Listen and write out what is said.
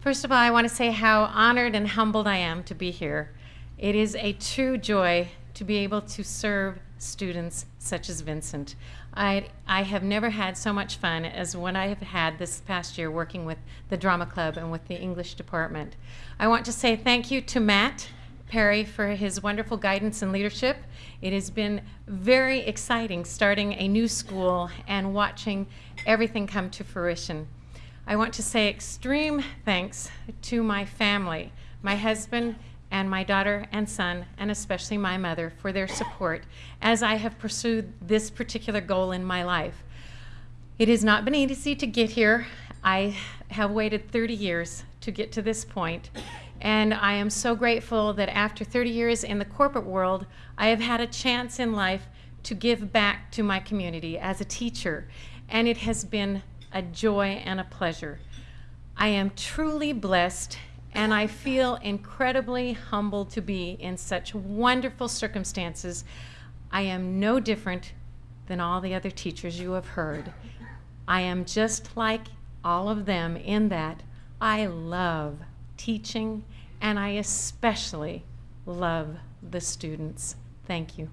First of all, I want to say how honored and humbled I am to be here. It is a true joy to be able to serve students such as Vincent. I, I have never had so much fun as what I have had this past year working with the Drama Club and with the English department. I want to say thank you to Matt Perry for his wonderful guidance and leadership. It has been very exciting starting a new school and watching everything come to fruition. I want to say extreme thanks to my family, my husband and my daughter and son, and especially my mother for their support as I have pursued this particular goal in my life. It has not been easy to get here. I have waited 30 years to get to this point, and I am so grateful that after 30 years in the corporate world, I have had a chance in life to give back to my community as a teacher, and it has been a joy and a pleasure. I am truly blessed and I feel incredibly humbled to be in such wonderful circumstances. I am no different than all the other teachers you have heard. I am just like all of them in that I love teaching and I especially love the students. Thank you.